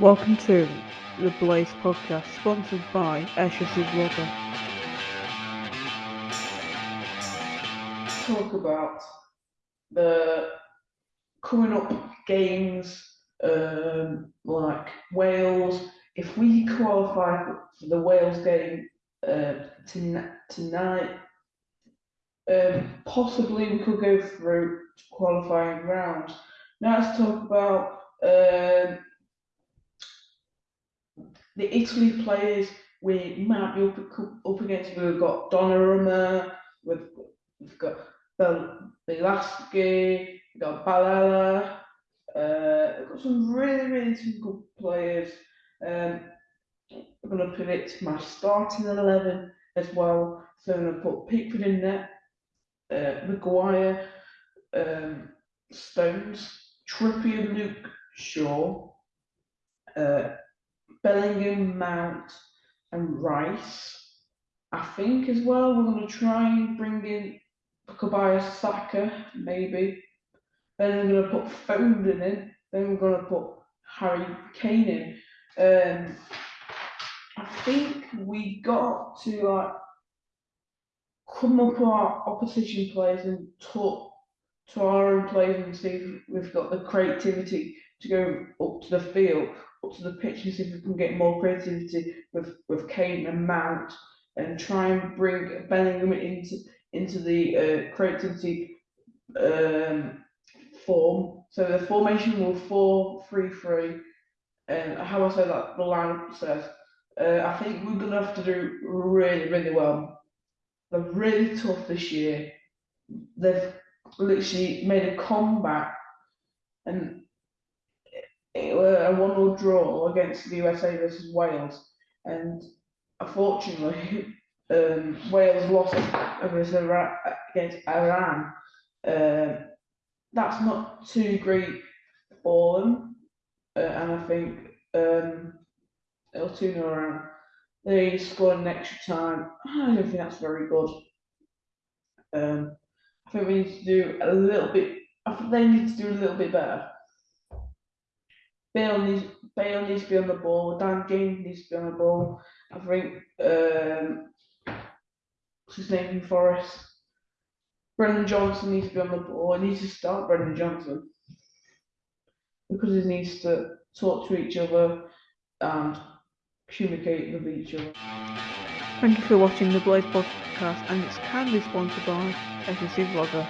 Welcome to the Blaze Podcast, sponsored by SSC Vlogger. Talk about the coming up games um, like Wales. If we qualify for the Wales game uh, tonight, um, possibly we could go through qualifying rounds. Now let's talk about um, the Italy players we might be up, up against. We've got Donnarumma, we've, we've got Belaschi, we've got Barella. Uh, we've got some really, really good players. Um, I'm going to predict my starting 11 as well. So I'm going to put Pickford in there, uh, Maguire, um, Stones, Trippier, Luke Shaw, uh, Bellingham, Mount, and Rice. I think as well we're going to try and bring in Bukayo Saka, maybe. Then we're going to put Foden in. Then we're going to put Harry Kane in. Um, I think we got to like come up with our opposition players and talk to our own players and see if we've got the creativity to go up to the field, up to the pitch, and see if we can get more creativity with with Kane and Mount, and try and bring Bellingham into into the uh, creativity um, form. So the formation will four three three, and how I say that the lineup says. Uh, I think we're gonna have to do really really well. They're really tough this year. They've literally made a comeback and a one-all draw against the USA versus Wales, and unfortunately, um, Wales lost against Iran. Uh, that's not too great for them, uh, and I think um, it'll tune around. They scored an extra time. I don't think that's very good. Um, I think we need to do a little bit. I think they need to do a little bit better. Bale needs Bale needs to be on the ball. Dan James needs to be on the ball. I think um, what's his name in Forest? Brennan Johnson needs to be on the ball. He needs to start Brendan Johnson because he needs to talk to each other and communicate with each other. Thank you for watching the Blaze podcast, and it's kindly sponsored by SSC Vlogger.